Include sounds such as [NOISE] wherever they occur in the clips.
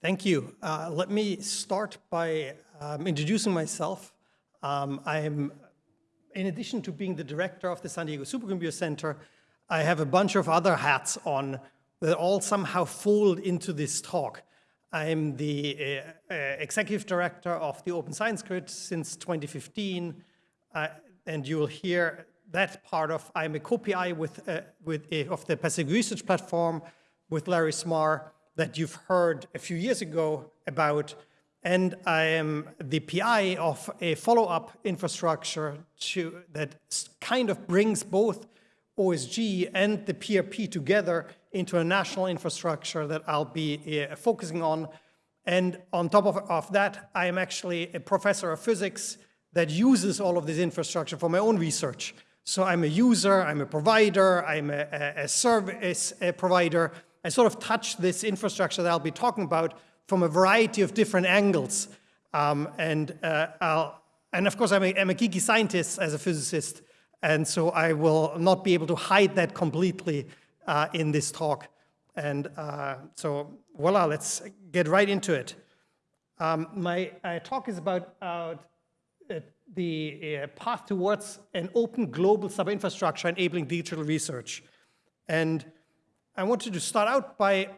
Thank you. Uh, let me start by um, introducing myself. Um, I am, in addition to being the director of the San Diego Supercomputer Center, I have a bunch of other hats on that all somehow fold into this talk. I'm the uh, uh, executive director of the Open Science Grid since 2015, uh, and you will hear that part of, I'm a co-PI with, uh, with, uh, of the Pacific Research Platform with Larry Smarr that you've heard a few years ago about, and I am the PI of a follow-up infrastructure to, that kind of brings both OSG and the PRP together into a national infrastructure that I'll be uh, focusing on. And on top of, of that, I am actually a professor of physics that uses all of this infrastructure for my own research. So I'm a user, I'm a provider, I'm a, a, service a provider. I sort of touch this infrastructure that I'll be talking about from a variety of different angles. Um, and, uh, and of course, I'm a, I'm a geeky scientist as a physicist, and so I will not be able to hide that completely uh, in this talk. And uh, so voila, let's get right into it. Um, my uh, talk is about uh, the uh, path towards an open global sub-infrastructure enabling digital research. And I wanted to start out by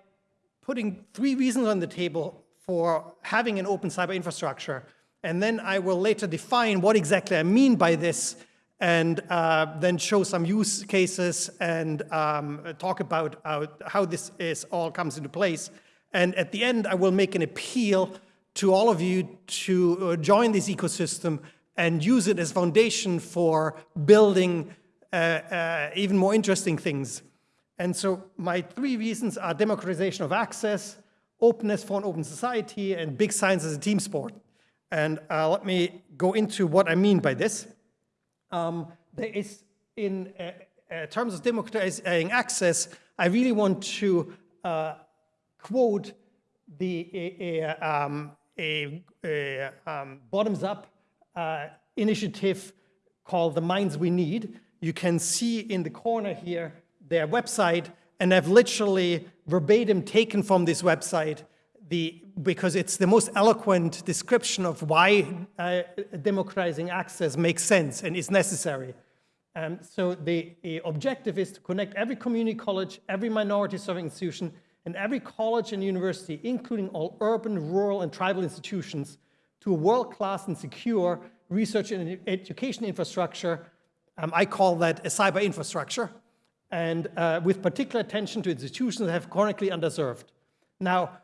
putting three reasons on the table for having an open cyber infrastructure. And then I will later define what exactly I mean by this and uh, then show some use cases and um, talk about how, how this is all comes into place. And at the end, I will make an appeal to all of you to uh, join this ecosystem and use it as foundation for building uh, uh, even more interesting things. And so my three reasons are democratization of access, openness for an open society, and big science as a team sport. And uh, let me go into what I mean by this. Um, there is, in uh, uh, terms of democratizing access, I really want to uh, quote the um, um, bottoms-up uh, initiative called The Minds We Need. You can see in the corner here their website, and I've literally verbatim taken from this website the, because it's the most eloquent description of why uh, democratizing access makes sense and is necessary. Um, so the, the, objective is to connect every community college, every minority serving institution, and every college and university, including all urban, rural, and tribal institutions, to a world-class and secure research and education infrastructure. Um, I call that a cyber infrastructure, and uh, with particular attention to institutions that have chronically underserved. Now,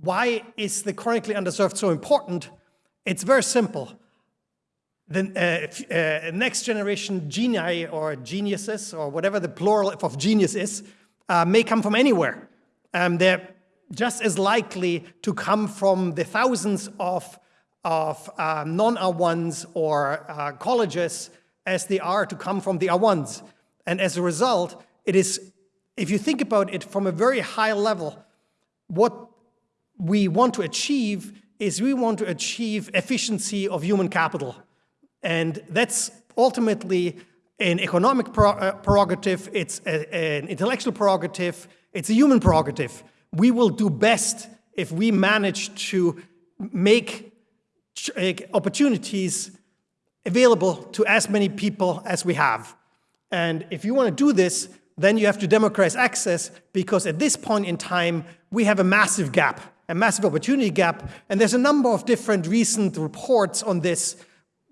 why is the chronically underserved so important? It's very simple. The uh, uh, next generation genii or geniuses or whatever the plural of genius is uh, may come from anywhere. Um, they're just as likely to come from the thousands of, of uh, non-R1s or uh, colleges as they are to come from the R1s. And as a result, it is, if you think about it from a very high level, what we want to achieve is we want to achieve efficiency of human capital. And that's ultimately an economic uh, prerogative, it's a, an intellectual prerogative, it's a human prerogative. We will do best if we manage to make opportunities available to as many people as we have. And if you want to do this, then you have to democratize access because at this point in time, we have a massive gap a massive opportunity gap. And there's a number of different recent reports on this.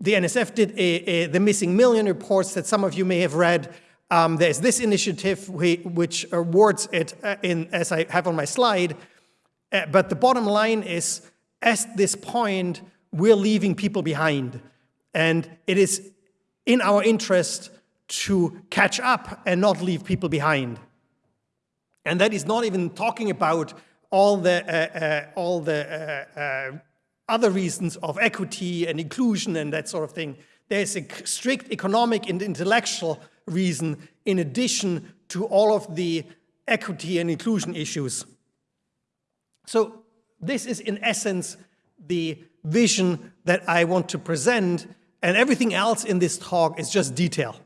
The NSF did a, a, the missing million reports that some of you may have read. Um, there's this initiative which awards it uh, in, as I have on my slide. Uh, but the bottom line is, at this point, we're leaving people behind. And it is in our interest to catch up and not leave people behind. And that is not even talking about all the, uh, uh, all the uh, uh, other reasons of equity and inclusion and that sort of thing. There's a strict economic and intellectual reason in addition to all of the equity and inclusion issues. So this is in essence the vision that I want to present and everything else in this talk is just detail.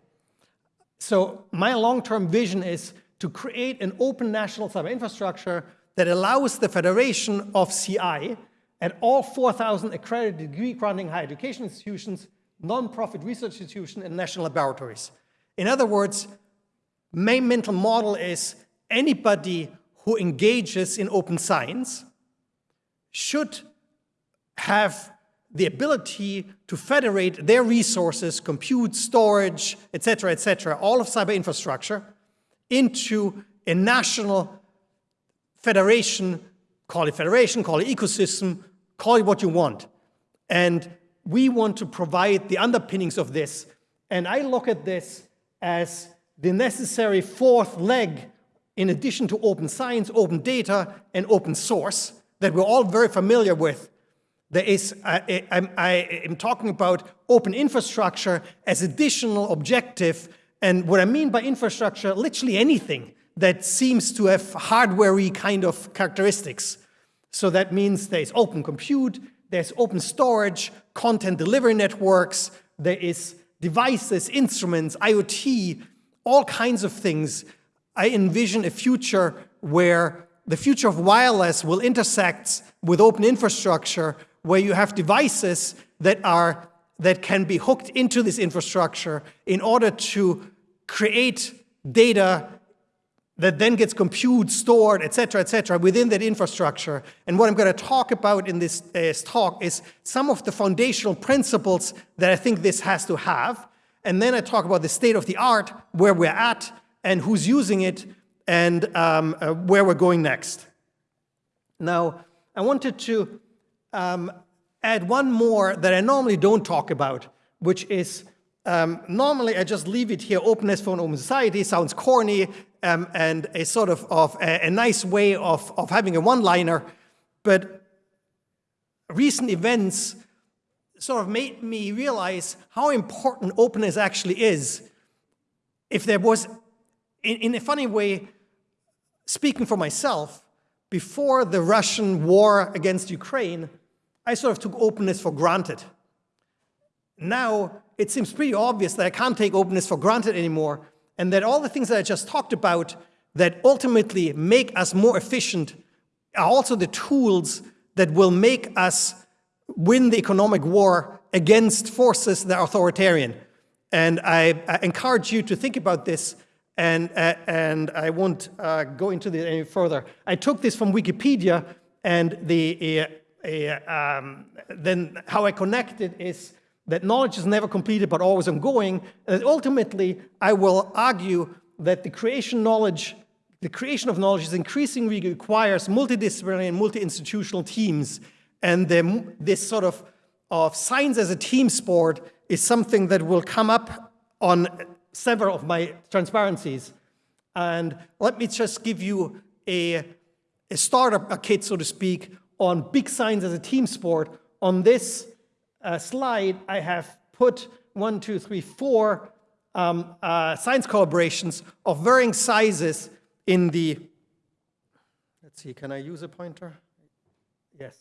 So my long-term vision is to create an open national cyber infrastructure that allows the Federation of CI and all 4,000 accredited degree granting higher education institutions, non-profit research institutions, and national laboratories. In other words, my mental model is anybody who engages in open science should have the ability to federate their resources, compute, storage, etc., etc., all of cyber infrastructure into a national federation, call it federation, call it ecosystem, call it what you want. And we want to provide the underpinnings of this. And I look at this as the necessary fourth leg in addition to open science, open data, and open source that we're all very familiar with. There is, I, I, I am talking about open infrastructure as additional objective. And what I mean by infrastructure, literally anything that seems to have hardware kind of characteristics. So that means there's open compute, there's open storage, content delivery networks, there is devices, instruments, IoT, all kinds of things. I envision a future where the future of wireless will intersect with open infrastructure where you have devices that are that can be hooked into this infrastructure in order to create data that then gets computed, stored, et cetera, et cetera, within that infrastructure. And what I'm going to talk about in this uh, talk is some of the foundational principles that I think this has to have. And then I talk about the state of the art, where we're at, and who's using it, and um, uh, where we're going next. Now, I wanted to um, add one more that I normally don't talk about, which is um, normally I just leave it here, openness for an open society, sounds corny, um, and a sort of, of a, a, nice way of, of having a one-liner, but recent events sort of made me realize how important openness actually is. If there was, in, in a funny way, speaking for myself, before the Russian war against Ukraine, I sort of took openness for granted. Now, it seems pretty obvious that I can't take openness for granted anymore, and that all the things that I just talked about that ultimately make us more efficient are also the tools that will make us win the economic war against forces that are authoritarian. And I, I encourage you to think about this, and, uh, and I won't uh, go into this any further. I took this from Wikipedia, and the, uh, um, then how I connect it is that knowledge is never completed but always ongoing. And ultimately, I will argue that the creation knowledge, the creation of knowledge is increasingly requires multidisciplinary and multi-institutional teams. And the, this sort of, of science as a team sport is something that will come up on several of my transparencies. And let me just give you a, a starter kit, so to speak, on big science as a team sport. On this uh, slide, I have put one, two, three, four um, uh, science collaborations of varying sizes in the, let's see, can I use a pointer? Yes.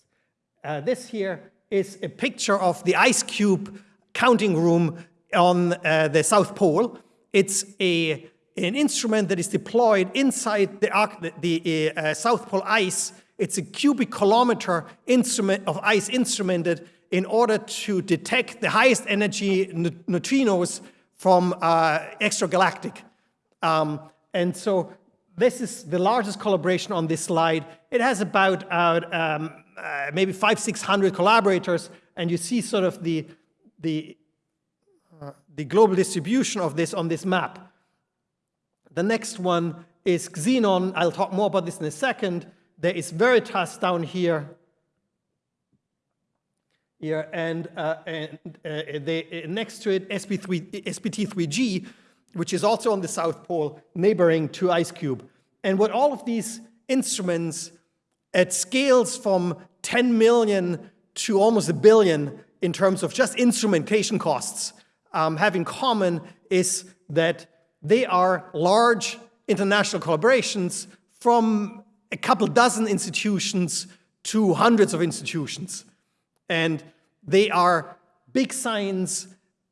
Uh, this here is a picture of the IceCube counting room on uh, the South Pole. It's a, an instrument that is deployed inside the, the uh, South Pole ice it's a cubic kilometer instrument of ice instrumented in order to detect the highest energy neutrinos from uh, extragalactic. Um, and so this is the largest collaboration on this slide. It has about uh, um, uh, maybe five, 600 collaborators, and you see sort of the, the, uh, the global distribution of this on this map. The next one is Xenon. I'll talk more about this in a second there is Veritas down here, here and, uh, and uh, they, uh, next to it SP3, SPT3G, which is also on the South Pole, neighboring to IceCube. And what all of these instruments at scales from 10 million to almost a billion in terms of just instrumentation costs um, have in common is that they are large international collaborations from a couple dozen institutions to hundreds of institutions. And they are big science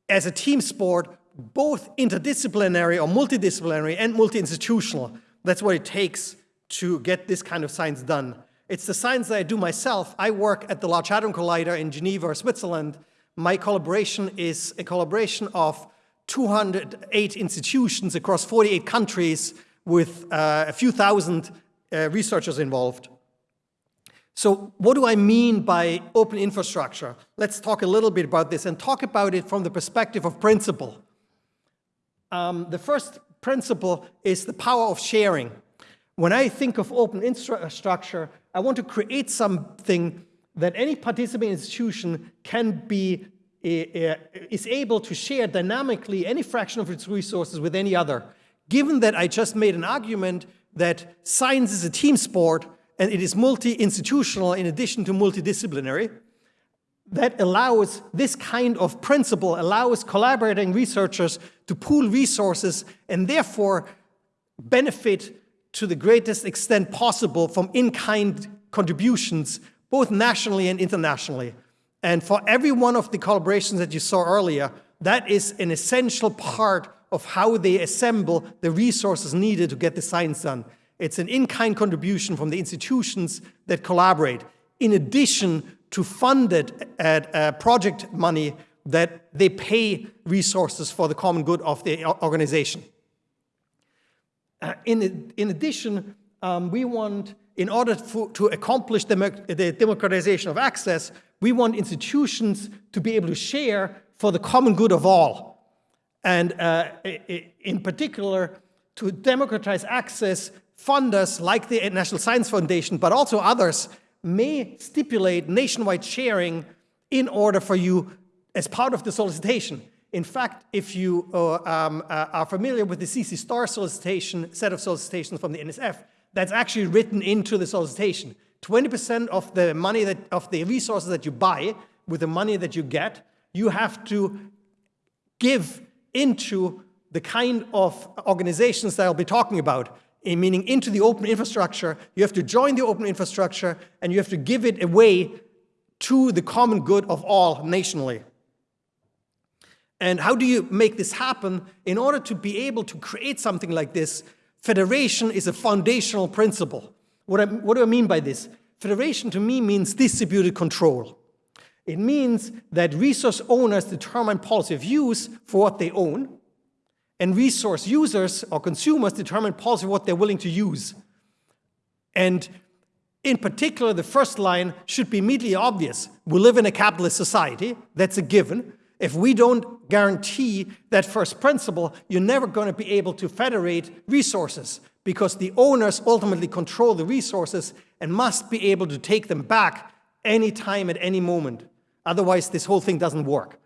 as a team sport, both interdisciplinary or multidisciplinary and multi-institutional. That's what it takes to get this kind of science done. It's the science that I do myself. I work at the Large Hadron Collider in Geneva, Switzerland. My collaboration is a collaboration of 208 institutions across 48 countries with uh, a few thousand uh, researchers involved. So what do I mean by open infrastructure? Let's talk a little bit about this and talk about it from the perspective of principle. Um, the first principle is the power of sharing. When I think of open infrastructure, I want to create something that any participating institution can be uh, is able to share dynamically any fraction of its resources with any other. Given that I just made an argument that science is a team sport and it is multi-institutional in addition to multidisciplinary, that allows this kind of principle allows collaborating researchers to pool resources and therefore benefit to the greatest extent possible from in-kind contributions, both nationally and internationally. And for every one of the collaborations that you saw earlier, that is an essential part of how they assemble the resources needed to get the science done. It's an in-kind contribution from the institutions that collaborate, in addition to funded at, uh, project money that they pay resources for the common good of the organization. Uh, in, in addition, um, we want, in order for, to accomplish the, the democratization of access, we want institutions to be able to share for the common good of all. And uh, in particular, to democratize access, funders like the National Science Foundation, but also others, may stipulate nationwide sharing in order for you as part of the solicitation. In fact, if you uh, um, uh, are familiar with the CC STAR solicitation, set of solicitations from the NSF, that's actually written into the solicitation. 20% of the money that, of the resources that you buy with the money that you get, you have to give into the kind of organizations that I'll be talking about, eh, meaning into the open infrastructure. You have to join the open infrastructure and you have to give it away to the common good of all nationally. And how do you make this happen? In order to be able to create something like this, federation is a foundational principle. What, I, what do I mean by this? Federation to me means distributed control. It means that resource owners determine policy of use for what they own, and resource users or consumers determine policy of what they're willing to use. And in particular, the first line should be immediately obvious. We live in a capitalist society, that's a given. If we don't guarantee that first principle, you're never going to be able to federate resources because the owners ultimately control the resources and must be able to take them back anytime at any moment. Otherwise, this whole thing doesn't work.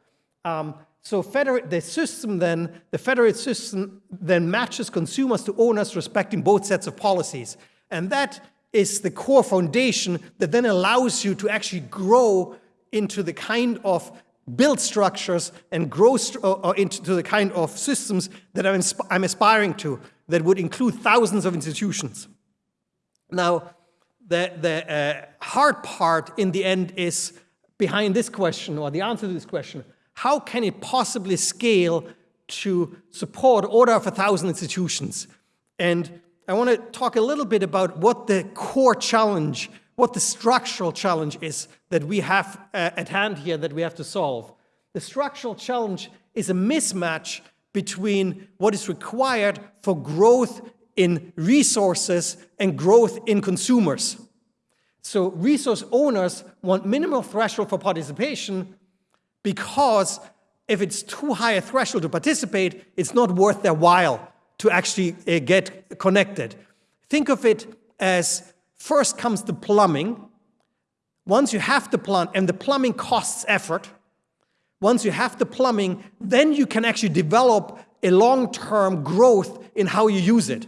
Um, so the system then, the federated system then matches consumers to owners respecting both sets of policies. And that is the core foundation that then allows you to actually grow into the kind of build structures and grow into the kind of systems that I'm, I'm aspiring to that would include thousands of institutions. Now, the, the uh, hard part in the end is behind this question or the answer to this question. How can it possibly scale to support order of a thousand institutions? And I want to talk a little bit about what the core challenge what the structural challenge is that we have uh, at hand here that we have to solve. The structural challenge is a mismatch between what is required for growth in resources and growth in consumers. So resource owners want minimal threshold for participation because if it's too high a threshold to participate, it's not worth their while to actually uh, get connected. Think of it as First comes the plumbing. Once you have the plumbing, and the plumbing costs effort, once you have the plumbing, then you can actually develop a long-term growth in how you use it.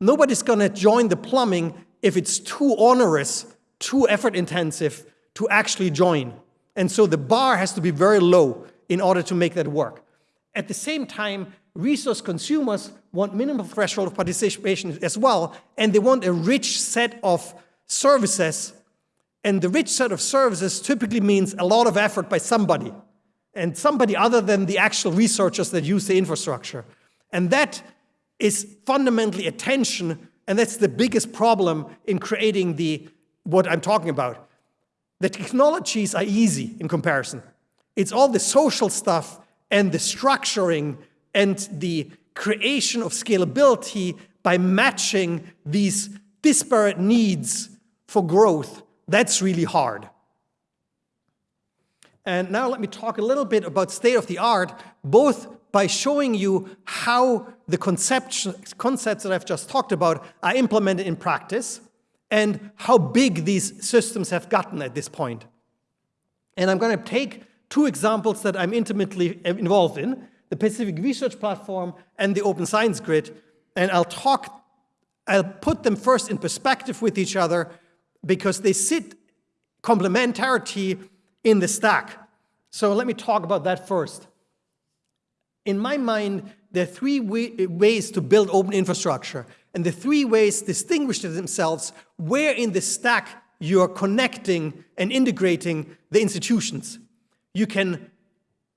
Nobody's gonna join the plumbing if it's too onerous, too effort intensive to actually join. And so the bar has to be very low in order to make that work. At the same time, resource consumers want minimum threshold of participation as well, and they want a rich set of services. And the rich set of services typically means a lot of effort by somebody, and somebody other than the actual researchers that use the infrastructure. And that is fundamentally a tension And that's the biggest problem in creating the what I'm talking about. The technologies are easy in comparison. It's all the social stuff and the structuring and the creation of scalability by matching these disparate needs for growth. That's really hard. And now let me talk a little bit about state of the art, both by showing you how the concepts that I've just talked about are implemented in practice and how big these systems have gotten at this point. And I'm going to take two examples that I'm intimately uh, involved in, the Pacific Research Platform and the Open Science Grid, and I'll talk, I'll put them first in perspective with each other because they sit complementarity in the stack. So let me talk about that first. In my mind, there are three ways to build open infrastructure. And the three ways distinguish themselves where in the stack you're connecting and integrating the institutions. You can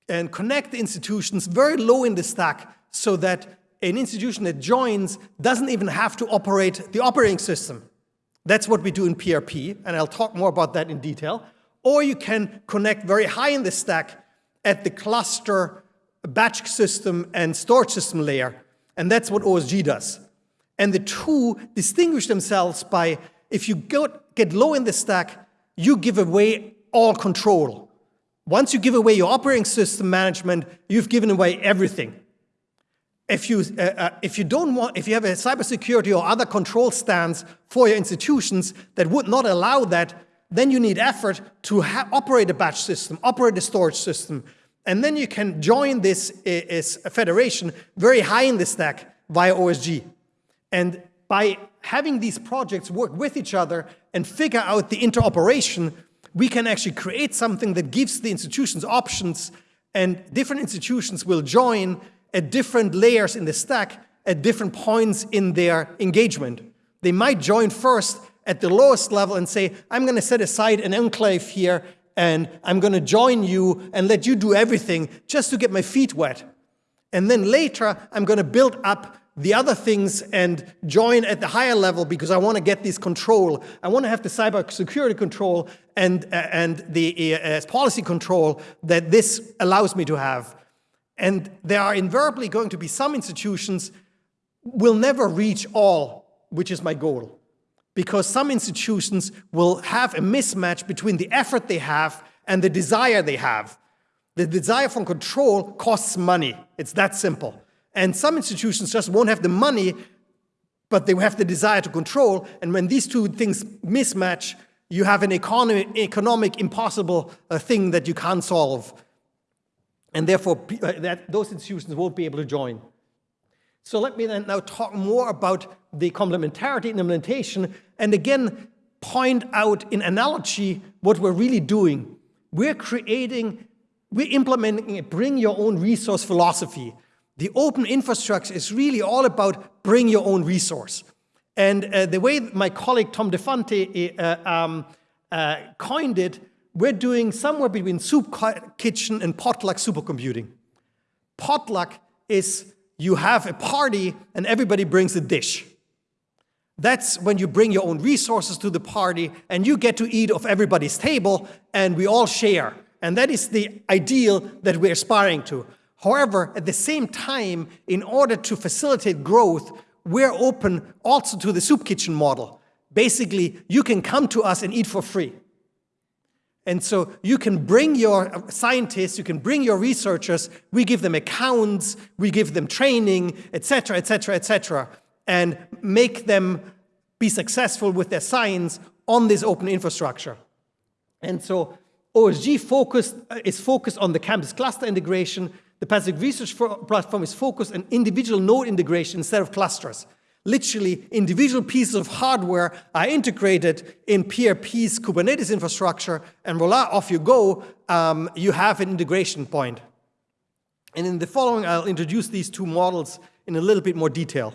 and connect the institutions very low in the stack so that an institution that joins doesn't even have to operate the operating system. That's what we do in PRP, and I'll talk more about that in detail. Or you can connect very high in the stack at the cluster batch system and storage system layer, and that's what OSG does. And the two distinguish themselves by, if you get low in the stack, you give away all control. Once you give away your operating system management, you've given away everything. If you, uh, uh, if you don't want, if you have a cybersecurity or other control stance for your institutions that would not allow that, then you need effort to operate a batch system, operate a storage system, and then you can join this a federation very high in the stack via OSG. And by having these projects work with each other and figure out the interoperation, we can actually create something that gives the institutions options and different institutions will join at different layers in the stack at different points in their engagement. They might join first at the lowest level and say, I'm going to set aside an enclave here and I'm going to join you and let you do everything just to get my feet wet. And then later, I'm going to build up the other things and join at the higher level because I want to get this control. I want to have the cyber security control and, uh, and the uh, policy control that this allows me to have. And there are invariably going to be some institutions will never reach all, which is my goal because some institutions will have a mismatch between the effort they have and the desire they have. The desire for control costs money. It's that simple. And some institutions just won't have the money, but they have the desire to control. And when these two things mismatch, you have an economic, economic impossible uh, thing that you can't solve. And therefore, uh, that, those institutions won't be able to join. So let me then now talk more about the complementarity in implementation and again point out in analogy what we're really doing. We're creating, we're implementing a bring your own resource philosophy. The open infrastructure is really all about bring your own resource. And uh, the way my colleague Tom DeFanti uh, um, uh, coined it, we're doing somewhere between soup kitchen and potluck supercomputing. Potluck is you have a party and everybody brings a dish. That's when you bring your own resources to the party and you get to eat off everybody's table and we all share. And that is the ideal that we're aspiring to. However, at the same time, in order to facilitate growth, we're open also to the soup kitchen model. Basically, you can come to us and eat for free. And so you can bring your scientists, you can bring your researchers, we give them accounts, we give them training, etc., etc., etc., and make them be successful with their science on this open infrastructure. And so OSG focused, uh, is focused on the campus cluster integration. The Pacific Research Platform is focused on individual node integration instead of clusters. Literally, individual pieces of hardware are integrated in PRP's Kubernetes infrastructure, and voila, off you go. Um, you have an integration point. And in the following, I'll introduce these two models in a little bit more detail.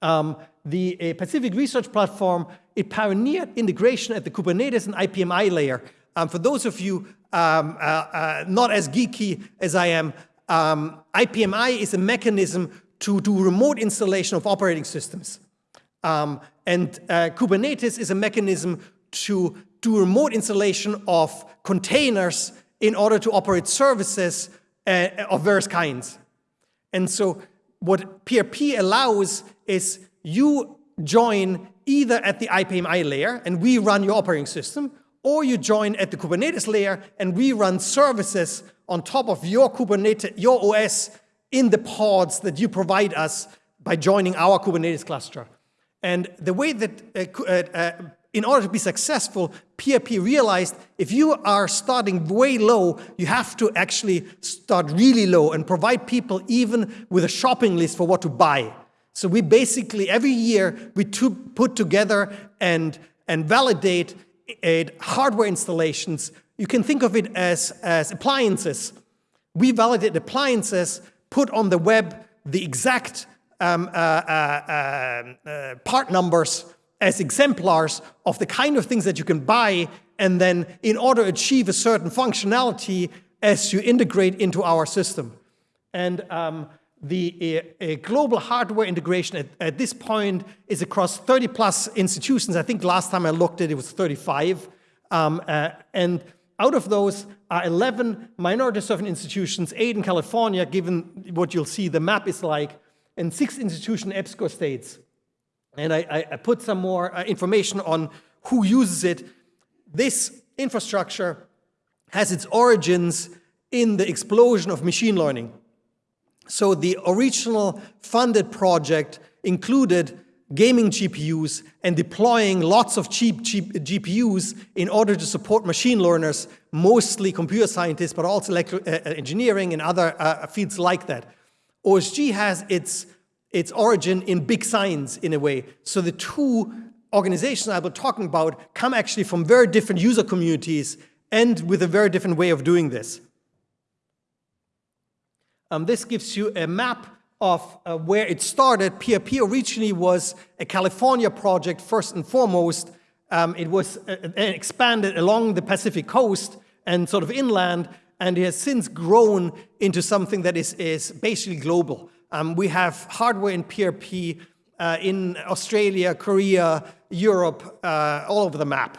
Um, the uh, Pacific Research Platform, it pioneered integration at the Kubernetes and IPMI layer. Um, for those of you um, uh, uh, not as geeky as I am, um, IPMI is a mechanism to do remote installation of operating systems. Um, and uh, Kubernetes is a mechanism to do remote installation of containers in order to operate services uh, of various kinds. And so what PRP allows is you join either at the IPMI layer and we run your operating system, or you join at the Kubernetes layer and we run services on top of your Kubernetes, your OS in the pods that you provide us by joining our Kubernetes cluster. And the way that, uh, uh, uh in order to be successful, PRP realized if you are starting way low, you have to actually start really low and provide people even with a shopping list for what to buy. So we basically, every year, we put together and, and validate hardware installations. You can think of it as, as appliances. We validate appliances, put on the web the exact um, uh, uh, um, uh, part numbers as exemplars of the kind of things that you can buy and then in order to achieve a certain functionality as you integrate into our system. And um, the uh, global hardware integration at, at, this point is across 30 plus institutions. I think last time I looked at it, it was 35. Um, uh, and out of those are 11 minority serving institutions, eight in California, given what you'll see the map is like, and six institution EPSCoR states. And I, I put some more uh, information on who uses it. This infrastructure has its origins in the explosion of machine learning. So the original funded project included gaming GPUs and deploying lots of cheap, cheap GPUs in order to support machine learners, mostly computer scientists, but also uh, uh, engineering and other uh, fields like that. OSG has its, its origin in big science in a way. So the two organizations I was talking about come actually from very different user communities and with a very different way of doing this. Um, this gives you a map of uh, where it started. PRP originally was a California project first and foremost. Um, it was uh, uh, expanded along the Pacific coast and sort of inland, and it has since grown into something that is, is basically global. Um, we have hardware in PRP uh, in Australia, Korea, Europe, uh, all over the map.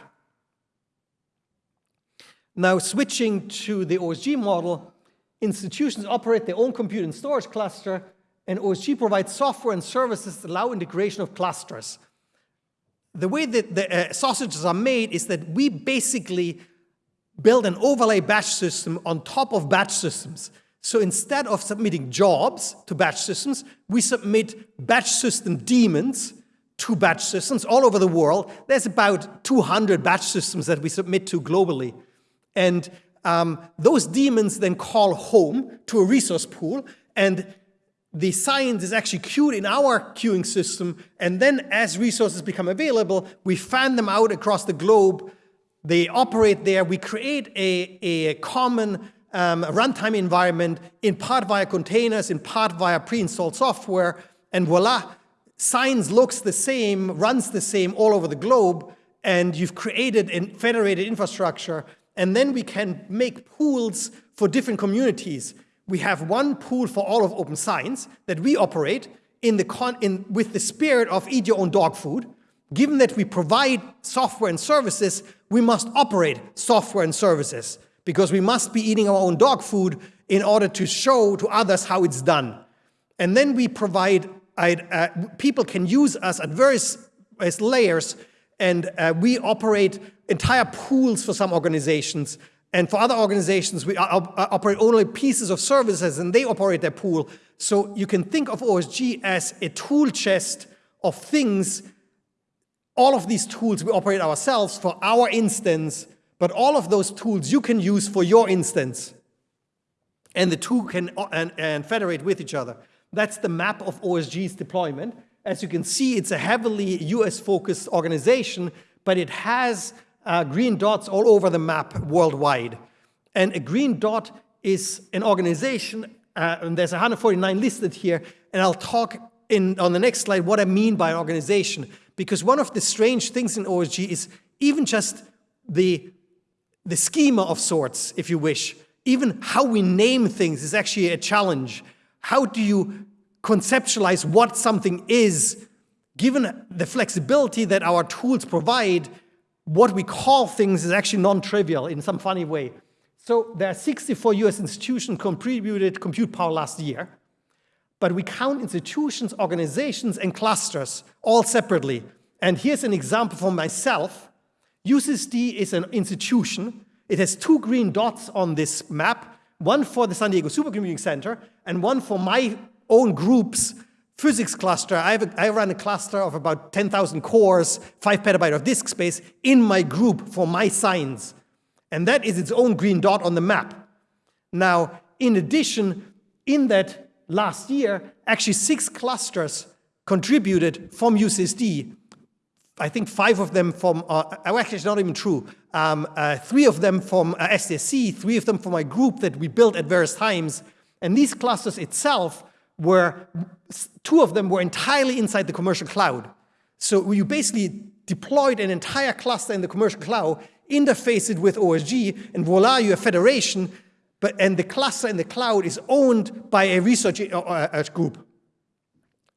Now switching to the OSG model, institutions operate their own compute and storage cluster, and OSG provides software and services that allow integration of clusters. The way that the uh, sausages are made is that we basically build an overlay batch system on top of batch systems. So instead of submitting jobs to batch systems, we submit batch system daemons to batch systems all over the world. There's about 200 batch systems that we submit to globally. And um, those daemons then call home to a resource pool, and the science is actually queued in our queuing system, and then as resources become available, we fan them out across the globe. They operate there. We create a, a common um, runtime environment, in part via containers, in part via pre-installed software, and voila, science looks the same, runs the same all over the globe, and you've created a federated infrastructure and then we can make pools for different communities. We have one pool for all of open science that we operate in the con in, with the spirit of eat your own dog food. Given that we provide software and services, we must operate software and services because we must be eating our own dog food in order to show to others how it's done. And then we provide, uh, people can use us at various layers and uh, we operate entire pools for some organizations. And for other organizations, we uh, operate only pieces of services and they operate their pool. So you can think of OSG as a tool chest of things. All of these tools we operate ourselves for our instance, but all of those tools you can use for your instance. And the two can uh, and, and federate with each other. That's the map of OSG's deployment. As you can see, it's a heavily US-focused organization, but it has uh, green dots all over the map worldwide. And a green dot is an organization, uh, and there's 149 listed here, and I'll talk in, on the next slide what I mean by an organization. Because one of the strange things in OSG is even just the, the schema of sorts, if you wish, even how we name things is actually a challenge. How do you conceptualize what something is given the flexibility that our tools provide, what we call things is actually non-trivial in some funny way. So there are 64 US institutions contributed compute power last year, but we count institutions, organizations, and clusters all separately. And here's an example for myself. UCSD is an institution. It has two green dots on this map, one for the San Diego Supercomputing Center and one for my own group's physics cluster. I, run a cluster of about 10,000 cores, five petabyte of disk space in my group for my science. And that is its own green dot on the map. Now, in addition, in that last year, actually six clusters contributed from UCSD I think five of them from, uh, oh, actually it's not even true, um, uh, three of them from uh, SDSC, three of them from my group that we built at various times. And these clusters itself were, two of them were entirely inside the commercial cloud. So you basically deployed an entire cluster in the commercial cloud, interface it with OSG, and voila, you have federation, but, and the cluster in the cloud is owned by a research uh, uh group.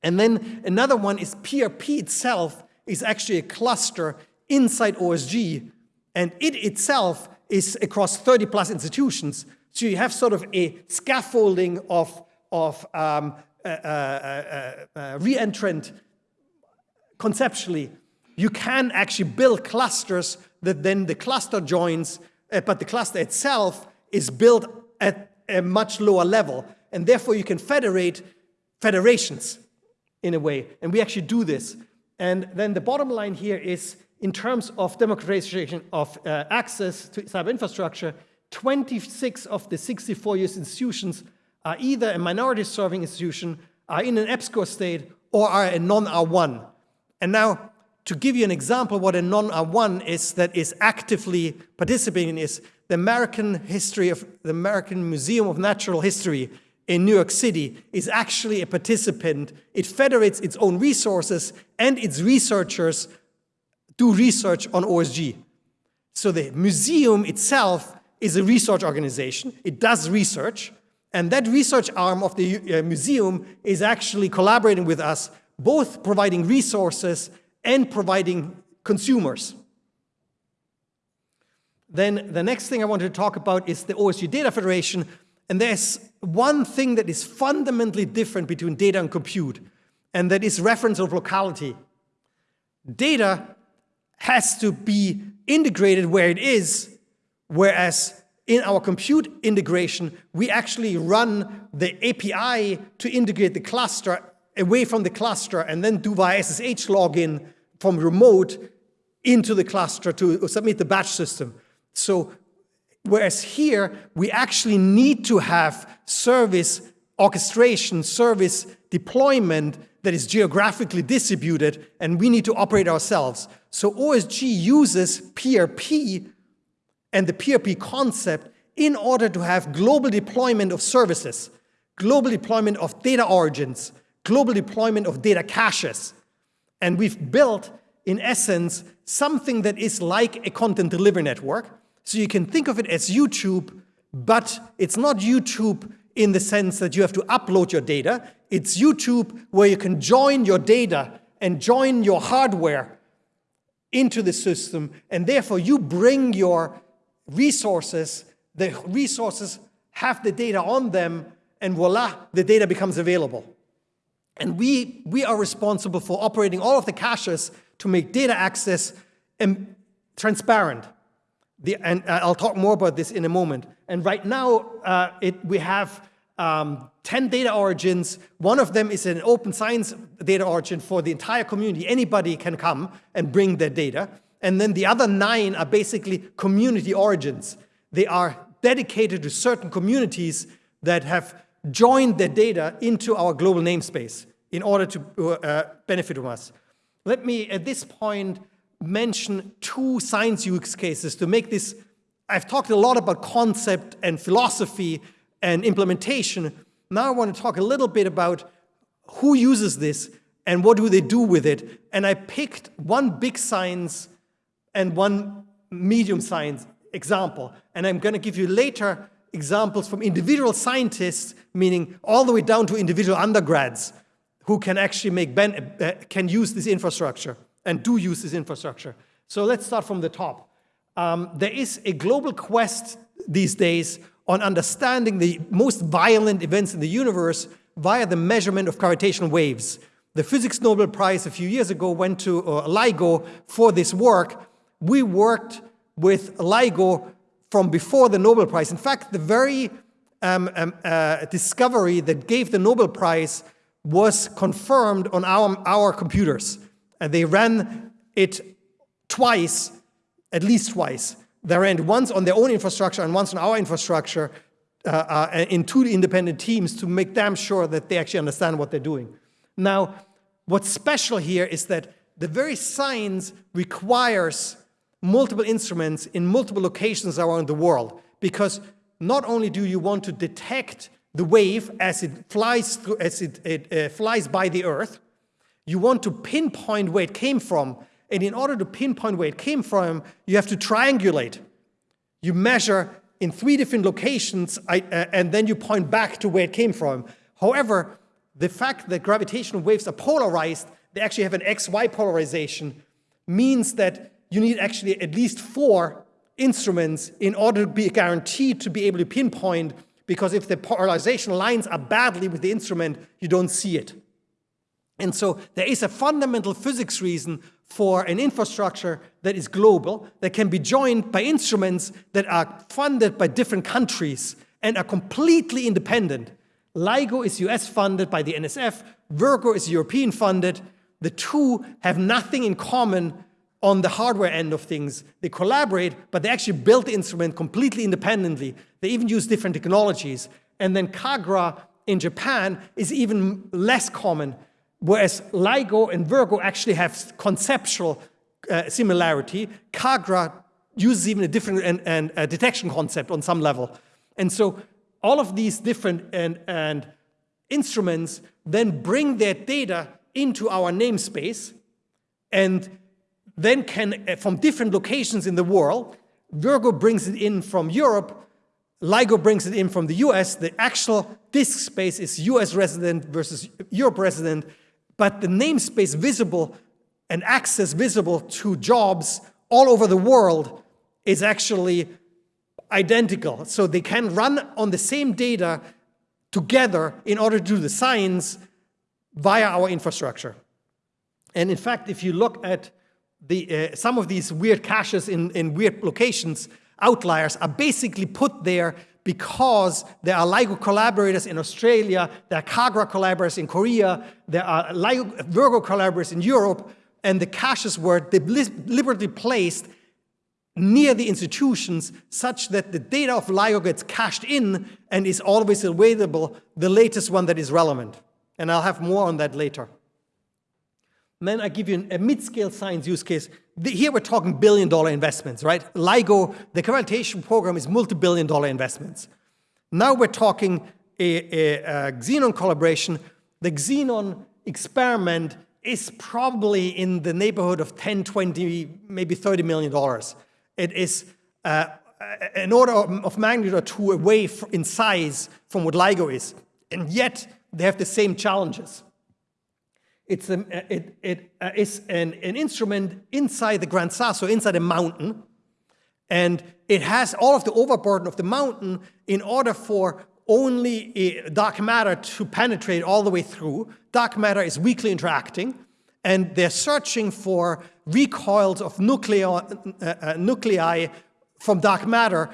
And then another one is PRP itself is actually a cluster inside OSG, and it itself is across 30 plus institutions. So you have sort of a scaffolding of, of um, uh, uh, uh, uh re-entrant conceptually. You can actually build clusters that then the cluster joins, uh, but the cluster itself is built at a much lower level. And therefore you can federate federations in a way. And we actually do this. And then the bottom line here is in terms of democratization of uh, access to cyber infrastructure, 26 of the 64 US institutions are either a minority serving institution, are in an EPSCoR state, or are a non-R1. And now, to give you an example what a non-R1 is that is actively participating in is the American history of the American Museum of Natural History in New York City is actually a participant. It federates its own resources and its researchers do research on OSG. So the museum itself is a research organization. It does research. And that research arm of the uh, museum is actually collaborating with us, both providing resources and providing consumers. Then the next thing I wanted to talk about is the OSG Data Federation, and there's one thing that is fundamentally different between data and compute, and that is reference of locality. Data has to be integrated where it is, whereas in our compute integration, we actually run the API to integrate the cluster away from the cluster and then do via SSH login from remote into the cluster to submit the batch system. So Whereas here, we actually need to have service orchestration, service deployment that is geographically distributed, and we need to operate ourselves. So OSG uses PRP and the PRP concept in order to have global deployment of services, global deployment of data origins, global deployment of data caches. And we've built, in essence, something that is like a content delivery network, so you can think of it as YouTube, but it's not YouTube in the sense that you have to upload your data. It's YouTube where you can join your data and join your hardware into the system, and therefore you bring your resources, the resources have the data on them, and voila, the data becomes available. And we, we are responsible for operating all of the caches to make data access transparent. The, and uh, I'll talk more about this in a moment. And right now, uh, it, we have um, 10 data origins. One of them is an open science data origin for the entire community. Anybody can come and bring their data. And then the other nine are basically community origins. They are dedicated to certain communities that have joined their data into our global namespace in order to uh, benefit from us. Let me, at this point, mention two science use cases to make this, I've talked a lot about concept and philosophy and implementation. Now I want to talk a little bit about who uses this and what do they do with it. And I picked one big science and one medium science example. And I'm going to give you later examples from individual scientists, meaning all the way down to individual undergrads who can actually make ben, uh, can use this infrastructure and do use this infrastructure. So let's start from the top. Um, there is a global quest these days on understanding the most violent events in the universe via the measurement of gravitational waves. The Physics Nobel Prize a few years ago went to uh, LIGO for this work. We worked with LIGO from before the Nobel Prize. In fact, the very um, um, uh, discovery that gave the Nobel Prize was confirmed on our, our computers. And they ran it twice, at least twice. They ran once on their own infrastructure and once on our infrastructure uh, uh, in two independent teams to make damn sure that they actually understand what they're doing. Now, what's special here is that the very science requires multiple instruments in multiple locations around the world because not only do you want to detect the wave as it flies through, as it, it uh, flies by the Earth, you want to pinpoint where it came from. And in order to pinpoint where it came from, you have to triangulate. You measure in three different locations I, uh, and then you point back to where it came from. However, the fact that gravitational waves are polarized, they actually have an XY polarization, means that you need actually at least four instruments in order to be guaranteed to be able to pinpoint because if the polarization lines are badly with the instrument, you don't see it. And so there is a fundamental physics reason for an infrastructure that is global, that can be joined by instruments that are funded by different countries and are completely independent. LIGO is US funded by the NSF, Virgo is European funded. The two have nothing in common on the hardware end of things. They collaborate, but they actually build the instrument completely independently. They even use different technologies. And then Kagra in Japan is even less common, whereas LIGO and Virgo actually have conceptual uh, similarity. Kagra uses even a different and, and a detection concept on some level. And so all of these different and, and instruments then bring their data into our namespace and then can, uh, from different locations in the world, Virgo brings it in from Europe, LIGO brings it in from the US, the actual disk space is US resident versus Europe resident, but the namespace visible and access visible to jobs all over the world is actually identical. So they can run on the same data together in order to do the science via our infrastructure. And in fact, if you look at the, uh, some of these weird caches in, in weird locations, outliers, are basically put there because there are LIGO collaborators in Australia, there are Kagra collaborators in Korea, there are LIGO, Virgo collaborators in Europe, and the caches were deliberately placed near the institutions such that the data of LIGO gets cached in and is always available, the latest one that is relevant. And I'll have more on that later. Then I give you a mid-scale science use case. Here we're talking billion dollar investments, right? LIGO, the accreditation program is multi-billion dollar investments. Now we're talking a, a, a Xenon collaboration. The Xenon experiment is probably in the neighborhood of 10, 20, maybe 30 million dollars. It is uh, an order of magnitude or two away in size from what LIGO is. And yet, they have the same challenges. It's a, it, it uh, is an, an instrument inside the Gran Sasso, inside a mountain, and it has all of the overburden of the mountain in order for only dark matter to penetrate all the way through. Dark matter is weakly interacting, and they're searching for recoils of nuclei, uh, uh, nuclei from dark matter.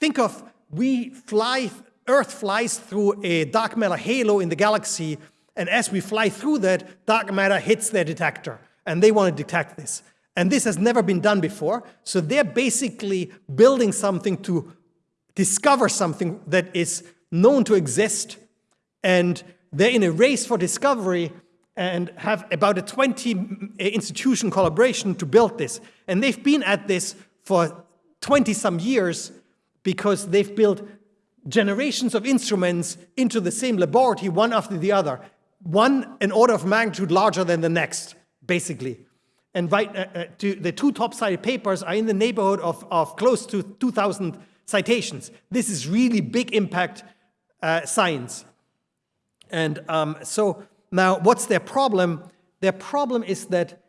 Think of we fly, Earth flies through a dark matter halo in the galaxy, and as we fly through that, dark matter hits their detector, and they want to detect this. And this has never been done before, so they're basically building something to discover something that is known to exist, and they're in a race for discovery, and have about a 20 institution collaboration to build this. And they've been at this for 20 some years because they've built generations of instruments into the same laboratory, one after the other, one an order of magnitude larger than the next, basically. And right, uh, uh, to, the two top-cited papers are in the neighborhood of, of close to 2,000 citations. This is really big impact uh, science. And um, so Now, what's their problem? Their problem is that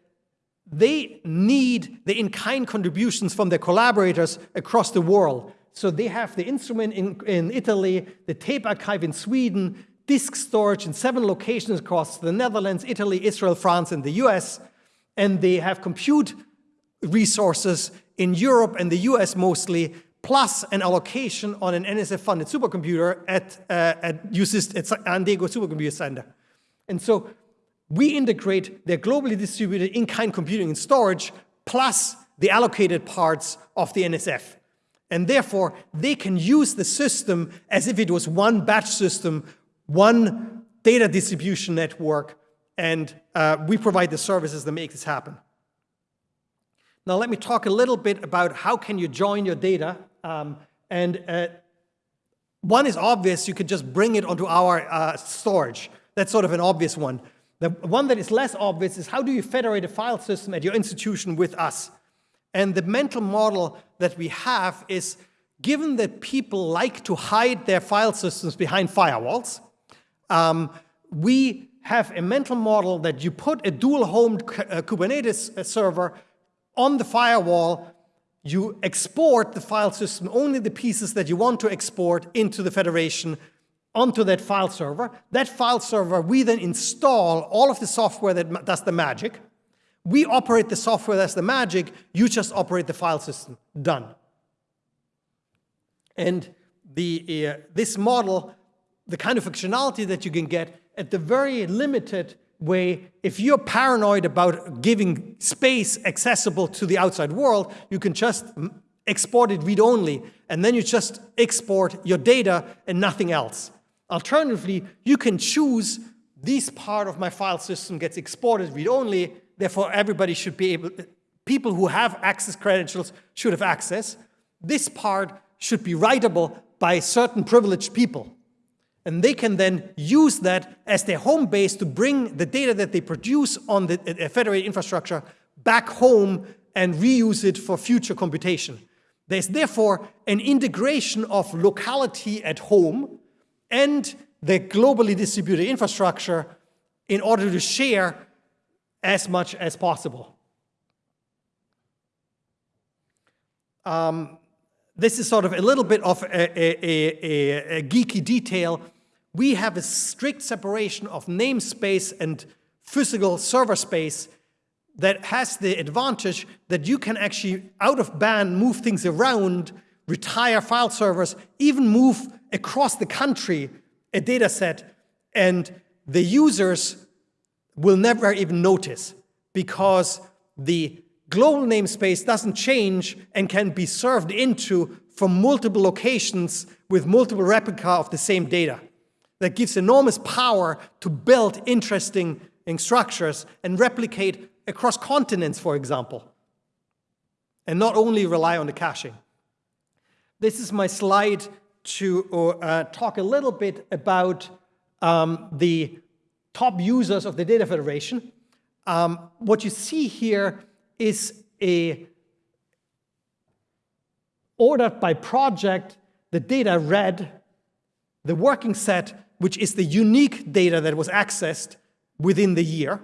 they need the in-kind contributions from their collaborators across the world. So they have the instrument in, in Italy, the tape archive in Sweden, disk storage in seven locations across the Netherlands, Italy, Israel, France, and the US. And they have compute resources in Europe and the US mostly, plus an allocation on an NSF-funded supercomputer at, uh, at, at San Diego Supercomputer Center. And so we integrate their globally distributed in-kind computing and storage plus the allocated parts of the NSF. And therefore, they can use the system as if it was one batch system, one data distribution network, and uh, we provide the services that make this happen. Now let me talk a little bit about how can you join your data. Um, and uh, one is obvious, you could just bring it onto our uh, storage. That's sort of an obvious one. The one that is less obvious is how do you federate a file system at your institution with us? And the mental model that we have is, given that people like to hide their file systems behind firewalls, um, we have a mental model that you put a dual-homed uh, Kubernetes uh, server on the firewall, you export the file system, only the pieces that you want to export into the federation onto that file server. That file server, we then install all of the software that does the magic. We operate the software that's the magic, you just operate the file system. Done. And the, uh, this model, the kind of functionality that you can get at the very limited way, if you're paranoid about giving space accessible to the outside world, you can just export it read-only, and then you just export your data and nothing else. Alternatively, you can choose this part of my file system gets exported read-only, therefore everybody should be able, people who have access credentials should have access. This part should be writable by certain privileged people. And they can then use that as their home base to bring the data that they produce on the federated infrastructure back home and reuse it for future computation. There's therefore an integration of locality at home and the globally distributed infrastructure in order to share as much as possible. Um, this is sort of a little bit of a, a, a, a, geeky detail. We have a strict separation of namespace and physical server space that has the advantage that you can actually, out of band, move things around, retire file servers, even move across the country a data set, and the users will never even notice because the global namespace doesn't change and can be served into from multiple locations with multiple replica of the same data. That gives enormous power to build interesting structures and replicate across continents, for example, and not only rely on the caching. This is my slide to uh, talk a little bit about um, the top users of the Data Federation. Um, what you see here is a ordered by project, the data read, the working set, which is the unique data that was accessed within the year,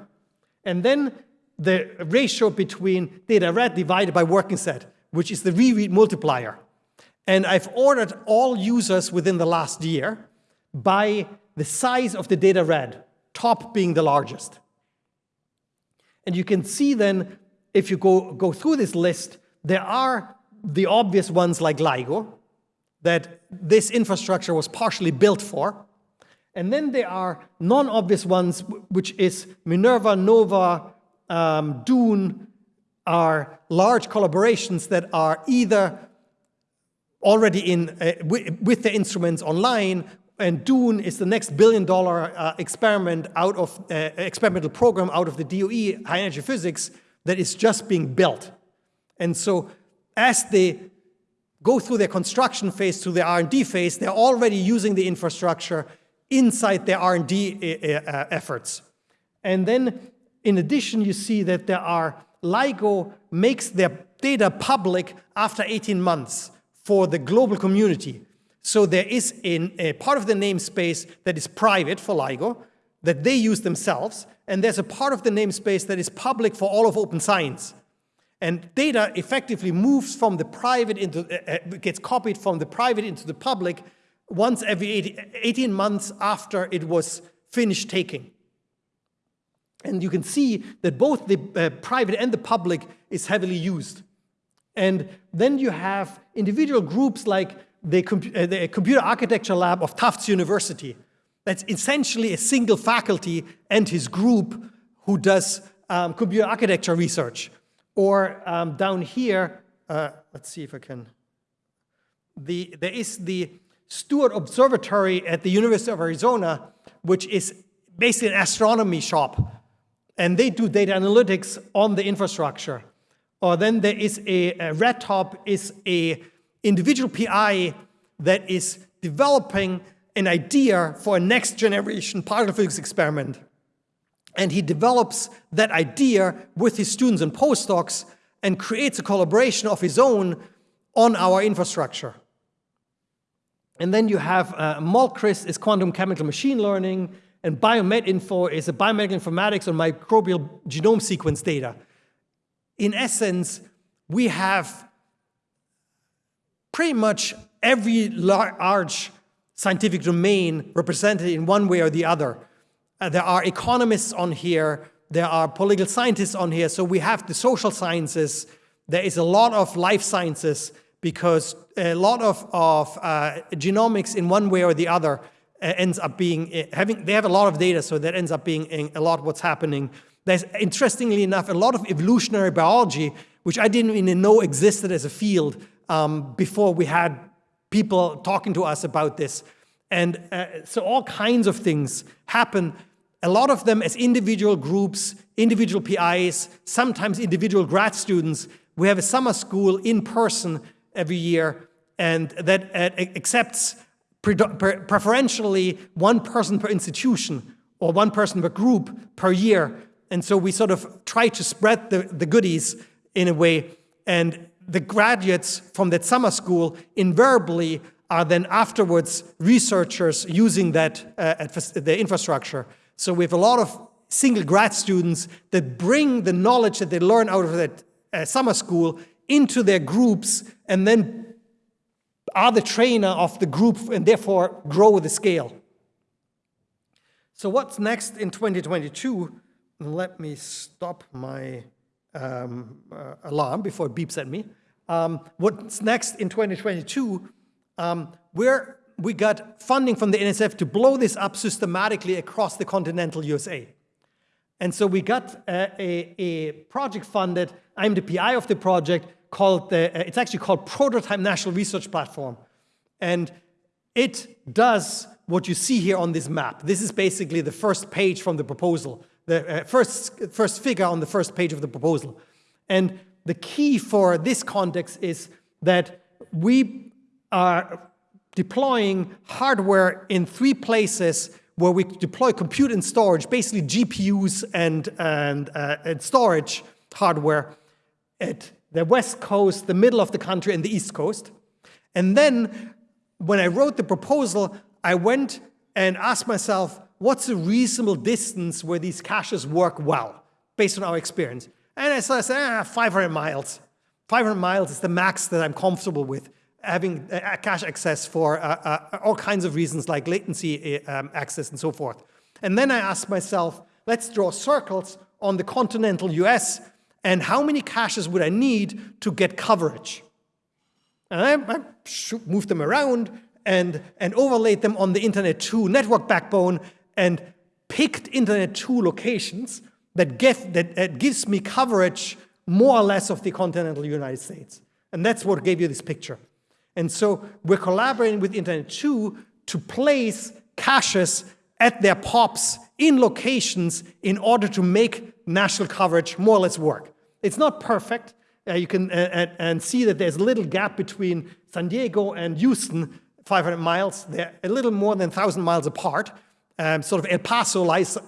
and then the ratio between data read divided by working set, which is the reread multiplier. And I've ordered all users within the last year by the size of the data read, top being the largest. And you can see then, if you go, go through this list, there are the obvious ones like LIGO, that this infrastructure was partially built for. And then there are non-obvious ones, which is Minerva, Nova, um, Dune, are large collaborations that are either already in uh, with the instruments online and Dune is the next billion dollar uh, experiment out of uh, experimental program out of the DOE high energy physics that is just being built. And so as they go through their construction phase through the R&D phase, they're already using the infrastructure inside their R&D uh, uh, efforts. And then in addition, you see that there are LIGO makes their data public after 18 months for the global community. So there is in a part of the namespace that is private for LIGO. that they use themselves, and there's a part of the namespace that is public for all of open science. And data effectively moves from the private into, uh, uh gets copied from the private into the public once every 18 months after it was finished taking. And you can see that both the uh, private and the public is heavily used. And then you have individual groups like the, uh, the Computer Architecture Lab of Tufts University. That's essentially a single faculty and his group who does um, computer architecture research. Or um, down here, uh, let's see if I can, the, there is the Steward Observatory at the University of Arizona, which is basically an astronomy shop. And they do data analytics on the infrastructure. Or then there is a, a RedTop is a individual PI that is developing an idea for a next generation particle physics experiment. And he develops that idea with his students and postdocs and creates a collaboration of his own on our infrastructure. And then you have uh, MALCRIS is quantum chemical machine learning, and BioMedInfo is a biomedical informatics on microbial genome sequence data. In essence, we have pretty much every large scientific domain represented in one way or the other. Uh, there are economists on here, there are political scientists on here, so we have the social sciences, there is a lot of life sciences because a lot of, of uh, genomics in one way or the other uh, ends up being, uh, having, they have a lot of data, so that ends up being a lot what's happening. There's, interestingly enough, a lot of evolutionary biology, which I didn't even know existed as a field, um, before we had people talking to us about this. And uh, so all kinds of things happen, a lot of them as individual groups, individual PIs, sometimes individual grad students. We have a summer school in person every year, and that uh, accepts preferentially one person per institution or one person per group per year. And so we sort of try to spread the, the goodies in a way. And the graduates from that summer school invariably are then afterwards researchers using that uh, the infrastructure. So we have a lot of single grad students that bring the knowledge that they learn out of that uh, summer school into their groups and then are the trainer of the group and therefore grow the scale. So what's next in 2022? Let me stop my um, uh, alarm before it beeps at me. Um, what's next in 2022, um, where we got funding from the NSF to blow this up systematically across the continental USA. And so we got a, a, a project funded, I'm the PI of the project, called the, uh, it's actually called Prototype National Research Platform. And it does what you see here on this map. This is basically the first page from the proposal the uh, first, first figure on the first page of the proposal. And the key for this context is that we are deploying hardware in three places where we deploy compute and storage, basically GPUs and, and, uh, and storage hardware at the west coast, the middle of the country, and the east coast. And then when I wrote the proposal, I went and asked myself, what's a reasonable distance where these caches work well, based on our experience? And I said, ah, 500 miles. 500 miles is the max that I'm comfortable with, having cache access for uh, uh, all kinds of reasons like latency uh, um, access and so forth. And then I asked myself, let's draw circles on the continental US and how many caches would I need to get coverage? And I, I moved them around and, and overlaid them on the Internet 2 network backbone and picked Internet 2 locations that, give, that, that gives me coverage more or less of the continental United States. And that's what gave you this picture. And so we're collaborating with Internet 2 to place caches at their POPs in locations in order to make national coverage more or less work. It's not perfect. Uh, you can uh, and see that there's a little gap between San Diego and Houston, 500 miles. They're a little more than 1,000 miles apart. Um, sort of El Paso lies uh,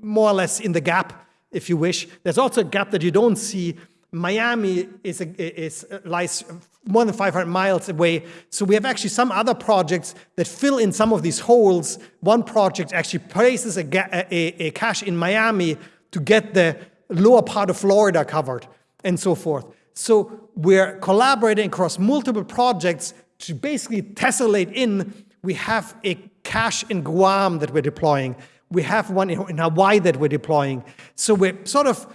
more or less in the gap, if you wish. There's also a gap that you don't see Miami is, a, is lies more than 500 miles away. So we have actually some other projects that fill in some of these holes. One project actually places a, a, a cache in Miami to get the lower part of Florida covered and so forth. So we're collaborating across multiple projects to basically tessellate in. We have a cache in Guam that we're deploying. We have one in Hawaii that we're deploying. So we're sort of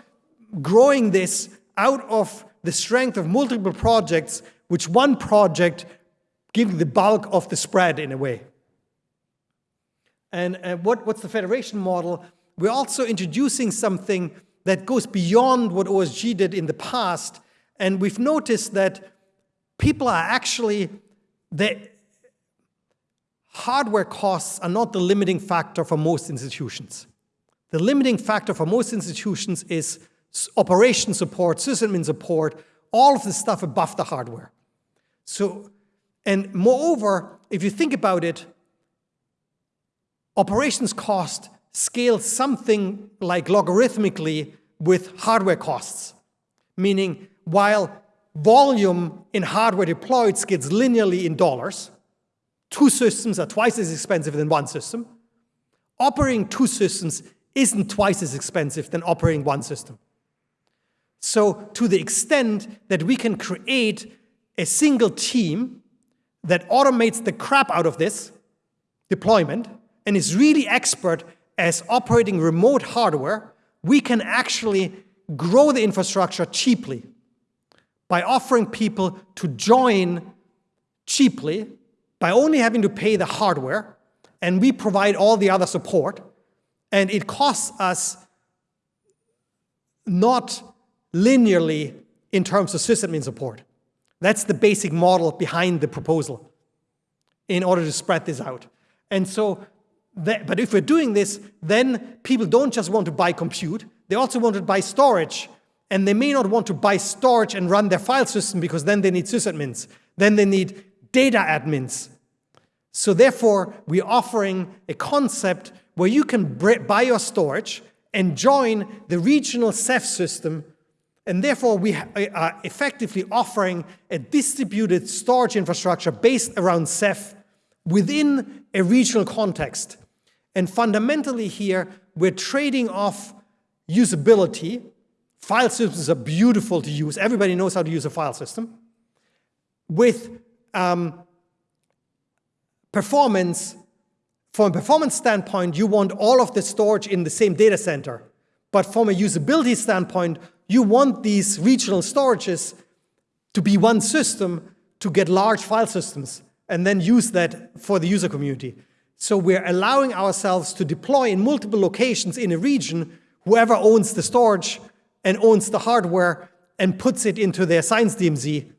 growing this out of the strength of multiple projects, which one project gives the bulk of the spread in a way. And uh, what, what's the federation model? We're also introducing something that goes beyond what OSG did in the past. And we've noticed that people are actually, the hardware costs are not the limiting factor for most institutions. The limiting factor for most institutions is operation support, sysadmin support, all of the stuff above the hardware. So, and moreover, if you think about it, operations cost scales something like logarithmically with hardware costs, meaning while volume in hardware deployed skids linearly in dollars, two systems are twice as expensive than one system, operating two systems isn't twice as expensive than operating one system. So to the extent that we can create a single team that automates the crap out of this deployment and is really expert as operating remote hardware, we can actually grow the infrastructure cheaply by offering people to join cheaply by only having to pay the hardware and we provide all the other support and it costs us not linearly in terms of sysadmin support. That's the basic model behind the proposal in order to spread this out. And so, that, but if we're doing this, then people don't just want to buy compute, they also want to buy storage. And they may not want to buy storage and run their file system because then they need sysadmins. Then they need data admins. So therefore, we're offering a concept where you can buy your storage and join the regional Ceph system and therefore, we are effectively offering a distributed storage infrastructure based around Ceph within a regional context. And fundamentally here, we're trading off usability. File systems are beautiful to use. Everybody knows how to use a file system. With um, performance, from a performance standpoint, you want all of the storage in the same data center. But from a usability standpoint, you want these regional storages to be one system to get large file systems and then use that for the user community. So we're allowing ourselves to deploy in multiple locations in a region, whoever owns the storage and owns the hardware and puts it into their science DMZ.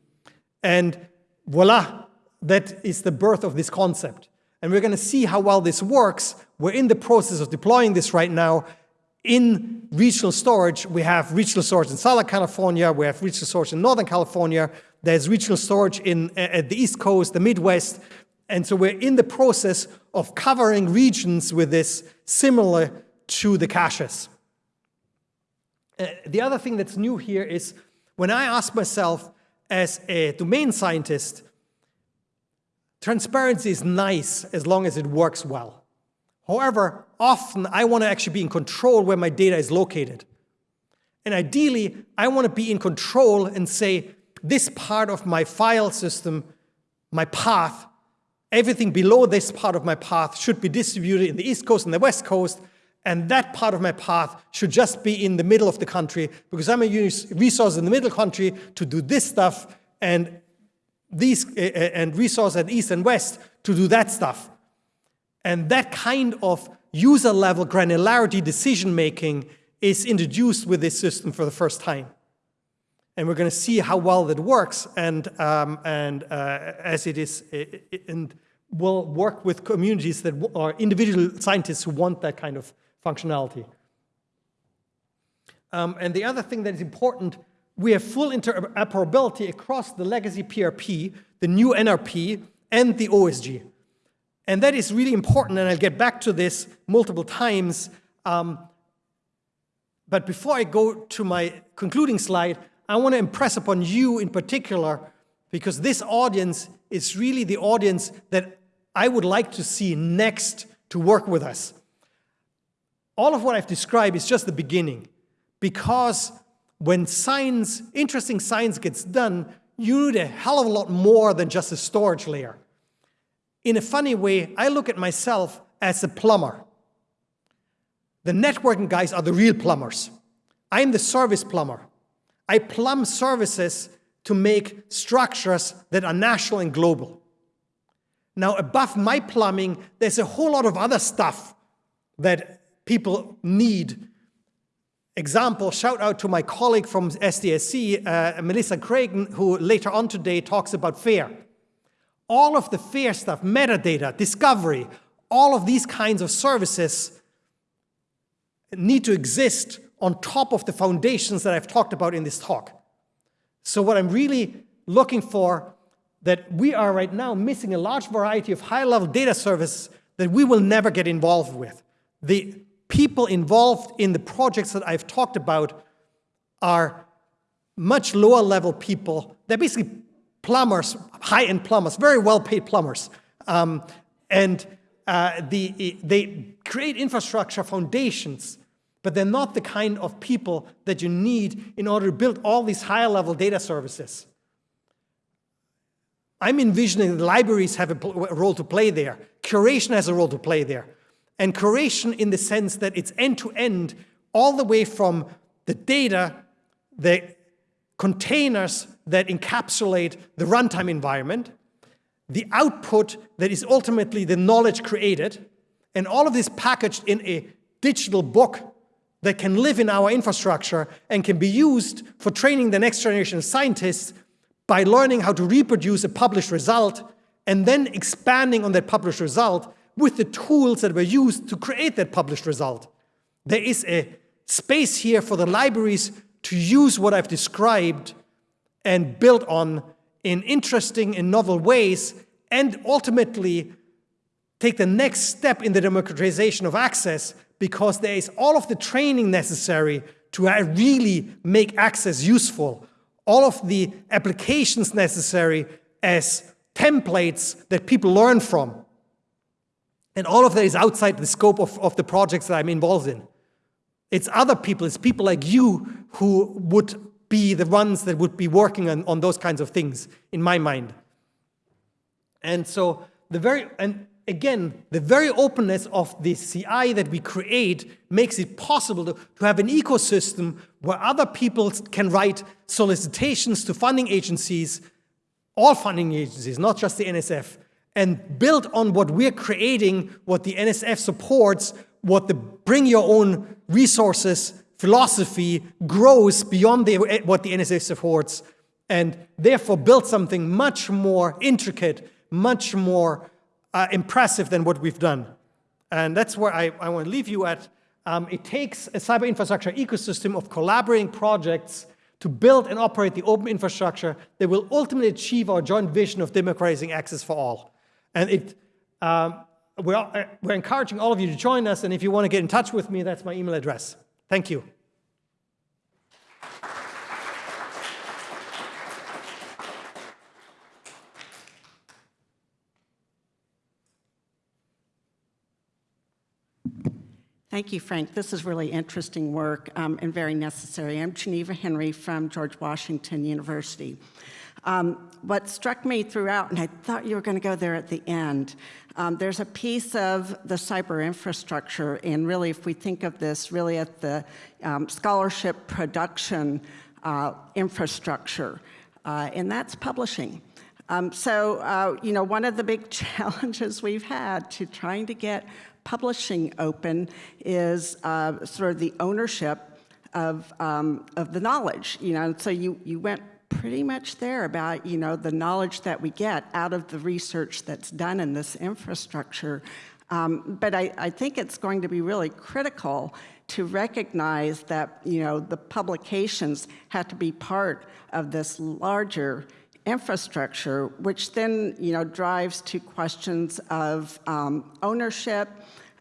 And voila, that is the birth of this concept. And we're going to see how well this works. We're in the process of deploying this right now in regional storage, we have regional storage in Southern California, we have regional storage in Northern California, there's regional storage in, at the East Coast, the Midwest, and so we're in the process of covering regions with this similar to the caches. Uh, the other thing that's new here is when I ask myself as a domain scientist, transparency is nice as long as it works well. However, often I want to actually be in control where my data is located. And ideally, I want to be in control and say, this part of my file system, my path, everything below this part of my path should be distributed in the East Coast and the West Coast, and that part of my path should just be in the middle of the country because I'm going to use resources in the middle country to do this stuff and these uh, and resources at East and West to do that stuff. And that kind of user level granularity decision making is introduced with this system for the first time. And we're going to see how well that works and, um, and uh, as it is, and will work with communities that are individual scientists who want that kind of functionality. Um, and the other thing that is important, we have full interoperability across the legacy PRP, the new NRP, and the OSG. And that is really important, and I'll get back to this multiple times. Um, but before I go to my concluding slide, I want to impress upon you in particular, because this audience is really the audience that I would like to see next to work with us. All of what I've described is just the beginning, because when science, interesting science gets done, you need a hell of a lot more than just a storage layer. In a funny way, I look at myself as a plumber. The networking guys are the real plumbers. I'm the service plumber. I plumb services to make structures that are national and global. Now, above my plumbing, there's a whole lot of other stuff that people need. Example, shout out to my colleague from SDSC, uh, Melissa Cragin, who later on today talks about FAIR. All of the FAIR stuff, metadata, discovery, all of these kinds of services need to exist on top of the foundations that I've talked about in this talk. So what I'm really looking for that we are right now missing a large variety of high-level data services that we will never get involved with. The people involved in the projects that I've talked about are much lower level people. They're basically plumbers, high-end plumbers, very well-paid plumbers. Um, and uh, the, they create infrastructure foundations but they're not the kind of people that you need in order to build all these higher level data services. I'm envisioning that libraries have a role to play there. Curation has a role to play there. And curation in the sense that it's end-to-end, -end, all the way from the data, the containers that encapsulate the runtime environment, the output that is ultimately the knowledge created, and all of this packaged in a digital book that can live in our infrastructure and can be used for training the next generation of scientists by learning how to reproduce a published result and then expanding on that published result with the tools that were used to create that published result. There is a space here for the libraries to use what I've described and build on in interesting and novel ways and ultimately take the next step in the democratization of access because there is all of the training necessary to uh, really make access useful, all of the applications necessary as templates that people learn from. And all of that is outside the scope of, of the projects that I'm involved in. It's other people, it's people like you who would be the ones that would be working on, on those kinds of things, in my mind. And so the very, and again, the very openness of the CI that we create makes it possible to, to have an ecosystem where other people can write solicitations to funding agencies, all funding agencies, not just the NSF, and build on what we're creating, what the NSF supports, what the bring your own resources philosophy grows beyond the, what the NSF supports, and therefore build something much more intricate, much more uh, impressive than what we've done. And that's where I, I want to leave you at. Um, it takes a cyber infrastructure ecosystem of collaborating projects to build and operate the open infrastructure that will ultimately achieve our joint vision of democratizing access for all. And it, um, we're, uh, we're encouraging all of you to join us, and if you want to get in touch with me, that's my email address. Thank you. Thank you, Frank. This is really interesting work um, and very necessary. I'm Geneva Henry from George Washington University. Um, what struck me throughout, and I thought you were going to go there at the end, um, there's a piece of the cyber infrastructure, and really if we think of this really at the um, scholarship production uh, infrastructure, uh, and that's publishing. Um, so, uh, you know, one of the big [LAUGHS] challenges we've had to trying to get publishing open is uh, sort of the ownership of, um, of the knowledge, you know, so you, you went pretty much there about, you know, the knowledge that we get out of the research that's done in this infrastructure. Um, but I, I think it's going to be really critical to recognize that, you know, the publications have to be part of this larger infrastructure, which then, you know, drives to questions of um, ownership,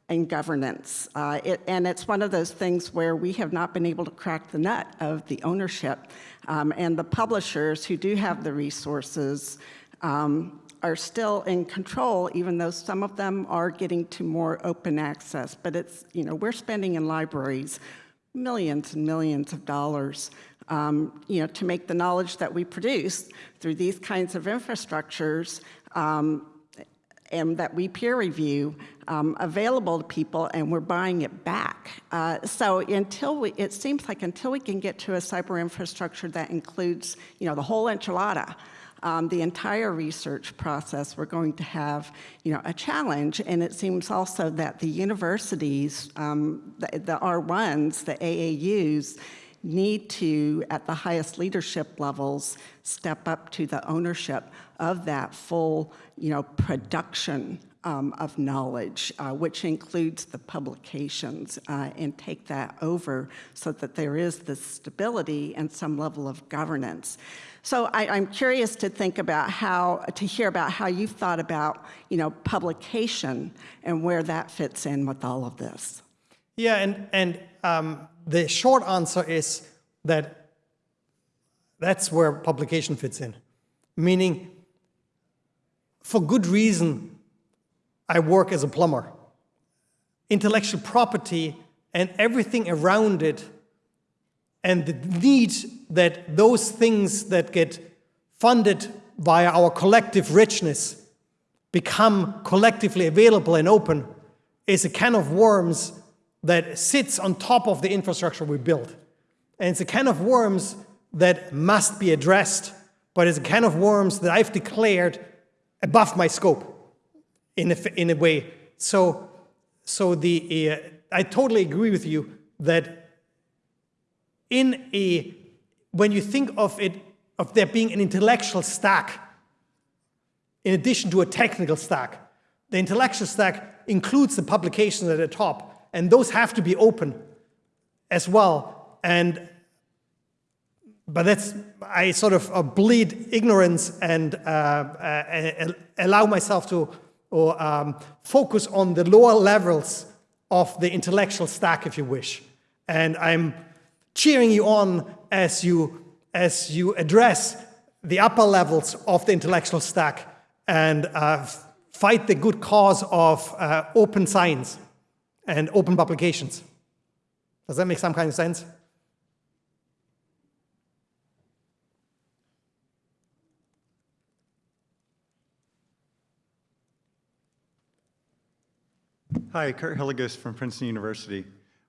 and governance. Uh, it, and it's one of those things where we have not been able to crack the nut of the ownership. Um, and the publishers who do have the resources um, are still in control, even though some of them are getting to more open access. But it's, you know, we're spending in libraries millions and millions of dollars um, you know, to make the knowledge that we produce through these kinds of infrastructures um, and that we peer review um, available to people and we're buying it back. Uh, so until we, it seems like until we can get to a cyber infrastructure that includes, you know, the whole enchilada, um, the entire research process, we're going to have, you know, a challenge. And it seems also that the universities, um, the, the R1s, the AAUs, need to, at the highest leadership levels, step up to the ownership of that full, you know, production um, of knowledge, uh, which includes the publications, uh, and take that over so that there is the stability and some level of governance. So I, am curious to think about how, to hear about how you've thought about, you know, publication and where that fits in with all of this. Yeah, and, and um, the short answer is that that's where publication fits in. Meaning, for good reason, I work as a plumber. Intellectual property and everything around it and the need that those things that get funded via our collective richness become collectively available and open is a can of worms that sits on top of the infrastructure we build. And it's a can of worms that must be addressed, but it's a can of worms that I've declared above my scope in a, in a way. So, so the, uh, I totally agree with you that in a, when you think of it, of there being an intellectual stack, in addition to a technical stack, the intellectual stack includes the publications at the top, and those have to be open as well. And but that's I sort of uh, bleed ignorance and uh, uh, allow myself to or um, focus on the lower levels of the intellectual stack, if you wish. And I'm cheering you on as you, as you address the upper levels of the intellectual stack and uh, fight the good cause of uh, open science and open publications. Does that make some kind of sense? Hi, Curt Hillegas from Princeton University.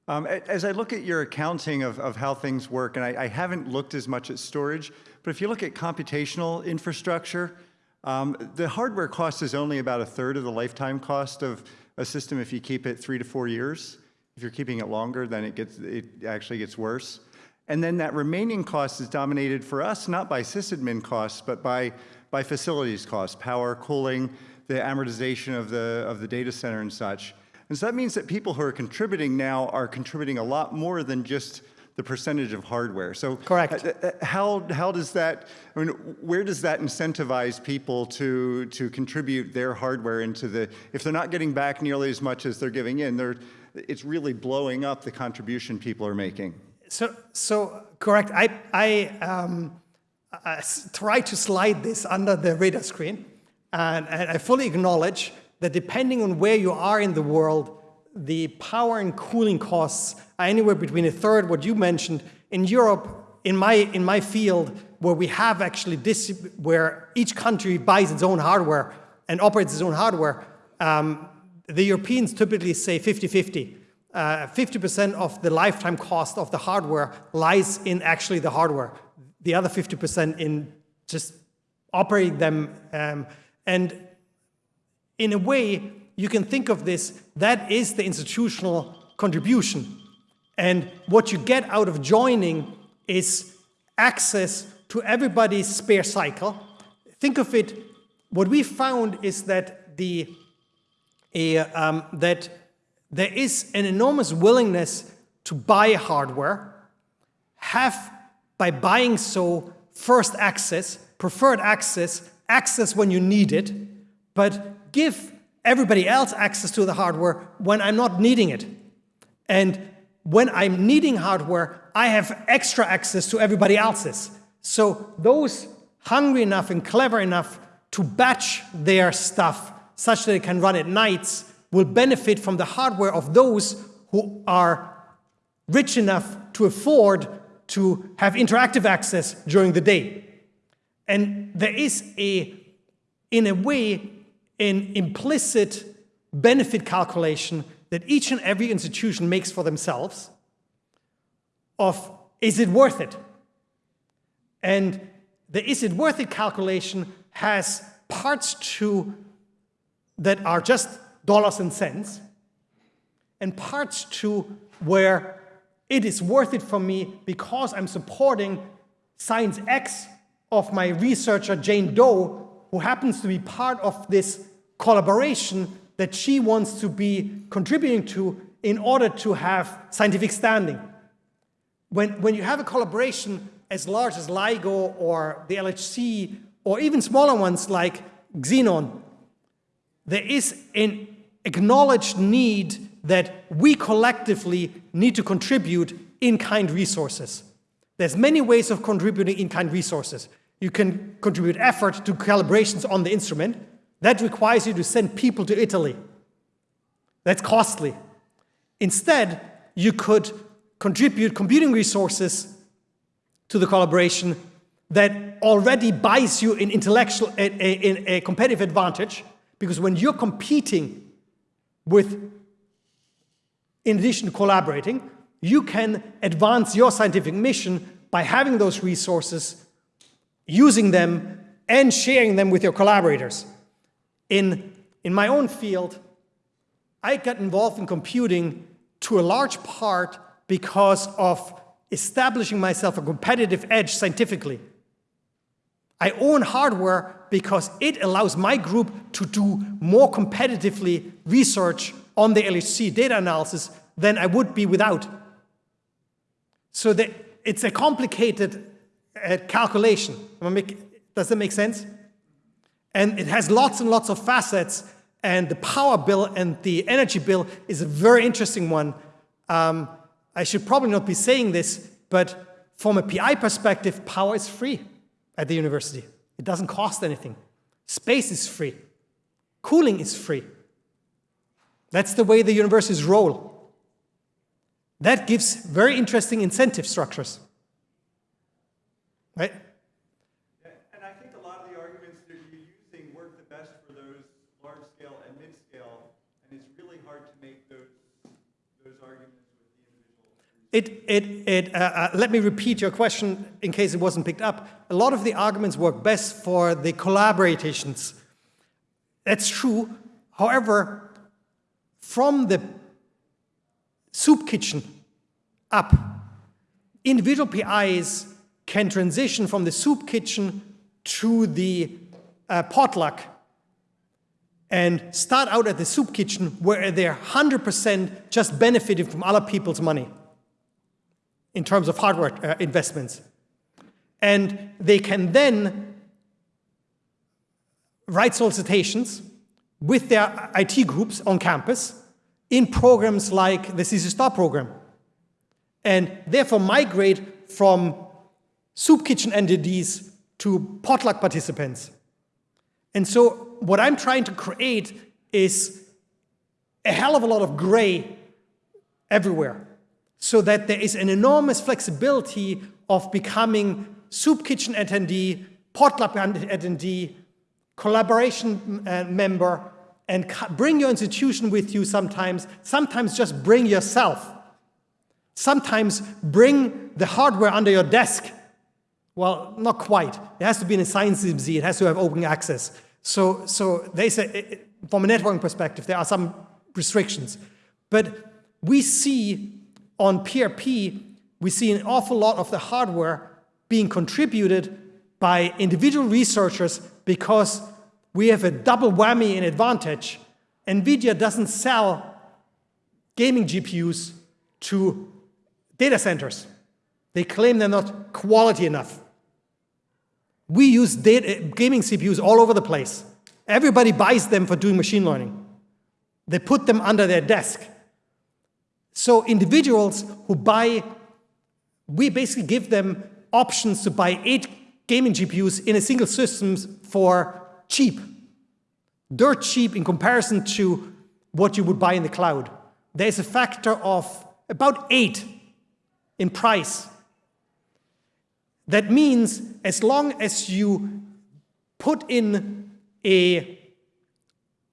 Um, as I look at your accounting of, of how things work, and I, I, haven't looked as much at storage, but if you look at computational infrastructure, um, the hardware cost is only about a third of the lifetime cost of a system if you keep it three to four years. If you're keeping it longer, then it, gets, it actually gets worse. And then that remaining cost is dominated for us not by sysadmin costs, but by, by facilities costs, power, cooling, the amortization of the, of the data center and such. And so that means that people who are contributing now are contributing a lot more than just the percentage of hardware. So correct. Uh, uh, how, how does that, I mean, where does that incentivize people to, to contribute their hardware into the, if they're not getting back nearly as much as they're giving in, they're, it's really blowing up the contribution people are making. So, so correct. I, I, um, I try to slide this under the radar screen, and, and I fully acknowledge that depending on where you are in the world, the power and cooling costs are anywhere between a third, what you mentioned. In Europe, in my, in my field, where we have actually this, where each country buys its own hardware and operates its own hardware, um, the Europeans typically say 50-50. 50% uh, of the lifetime cost of the hardware lies in actually the hardware. The other 50% in just operating them. Um, and in a way, you can think of this, that is the institutional contribution. And what you get out of joining is access to everybody's spare cycle. Think of it, what we found is that, the, um, that there is an enormous willingness to buy hardware, have, by buying so, first access, preferred access, access when you need it, but give everybody else access to the hardware when I'm not needing it. And when I'm needing hardware, I have extra access to everybody else's. So those hungry enough and clever enough to batch their stuff such that it can run at nights will benefit from the hardware of those who are rich enough to afford to have interactive access during the day. And there is a, in a way, an implicit benefit calculation that each and every institution makes for themselves of is it worth it? And the is it worth it calculation has parts to that are just dollars and cents and parts to where it is worth it for me because I'm supporting science X of my researcher Jane Doe, who happens to be part of this collaboration that she wants to be contributing to in order to have scientific standing. When, when you have a collaboration as large as LIGO or the LHC, or even smaller ones like Xenon, there is an acknowledged need that we collectively need to contribute in-kind resources. There's many ways of contributing in-kind resources. You can contribute effort to calibrations on the instrument. That requires you to send people to Italy. That's costly. Instead, you could contribute computing resources to the collaboration that already buys you an intellectual, a, a, a competitive advantage, because when you're competing with, in addition to collaborating, you can advance your scientific mission by having those resources, using them, and sharing them with your collaborators. In, in my own field, I got involved in computing to a large part because of establishing myself a competitive edge scientifically. I own hardware because it allows my group to do more competitively research on the LHC data analysis than I would be without. So the, it's a complicated uh, calculation. Does that make sense? And it has lots and lots of facets, and the power bill and the energy bill is a very interesting one. Um, I should probably not be saying this, but from a PI perspective, power is free at the university. It doesn't cost anything. Space is free. Cooling is free. That's the way the universities roll. That gives very interesting incentive structures. Right? And I think a lot of the arguments that you're using work the best for those large scale and mid scale, and it's really hard to make those, those arguments with the individual. It, it, it, uh, uh, let me repeat your question in case it wasn't picked up. A lot of the arguments work best for the collaborations. That's true. However, from the soup kitchen up, individual PIs can transition from the soup kitchen to the uh, potluck and start out at the soup kitchen where they're 100% just benefiting from other people's money in terms of hardware uh, investments. And they can then write solicitations with their IT groups on campus in programs like the CC Star program. And therefore migrate from soup kitchen entities to potluck participants. And so what I'm trying to create is a hell of a lot of gray everywhere so that there is an enormous flexibility of becoming soup kitchen attendee, potluck attendee, collaboration uh, member, and bring your institution with you sometimes. Sometimes just bring yourself. Sometimes bring the hardware under your desk well, not quite. It has to be in a Science DMZ. It has to have open access. So, so they say, from a networking perspective, there are some restrictions. But we see on PRP, we see an awful lot of the hardware being contributed by individual researchers because we have a double whammy in advantage. NVIDIA doesn't sell gaming GPUs to data centers. They claim they're not quality enough. We use data, gaming CPUs all over the place. Everybody buys them for doing machine learning. They put them under their desk. So individuals who buy, we basically give them options to buy eight gaming GPUs in a single system for cheap, dirt cheap in comparison to what you would buy in the cloud. There's a factor of about eight in price. That means as long as you put in a,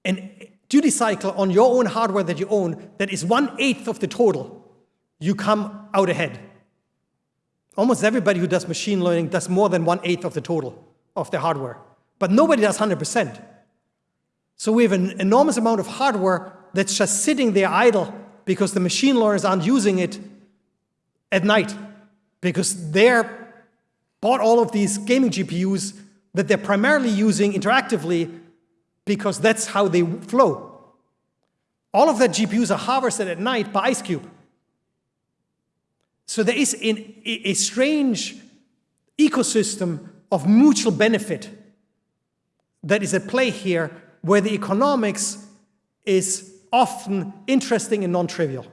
an duty cycle on your own hardware that you own that is one-eighth of the total, you come out ahead. Almost everybody who does machine learning does more than one-eighth of the total of their hardware. But nobody does 100%. So we have an enormous amount of hardware that's just sitting there idle because the machine learners aren't using it at night because they're bought all of these gaming GPUs that they're primarily using interactively because that's how they flow. All of that GPUs are harvested at night by IceCube. So there is an, a strange ecosystem of mutual benefit that is at play here where the economics is often interesting and non-trivial.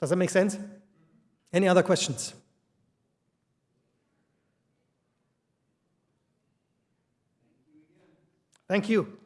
Does that make sense? Any other questions? Thank you.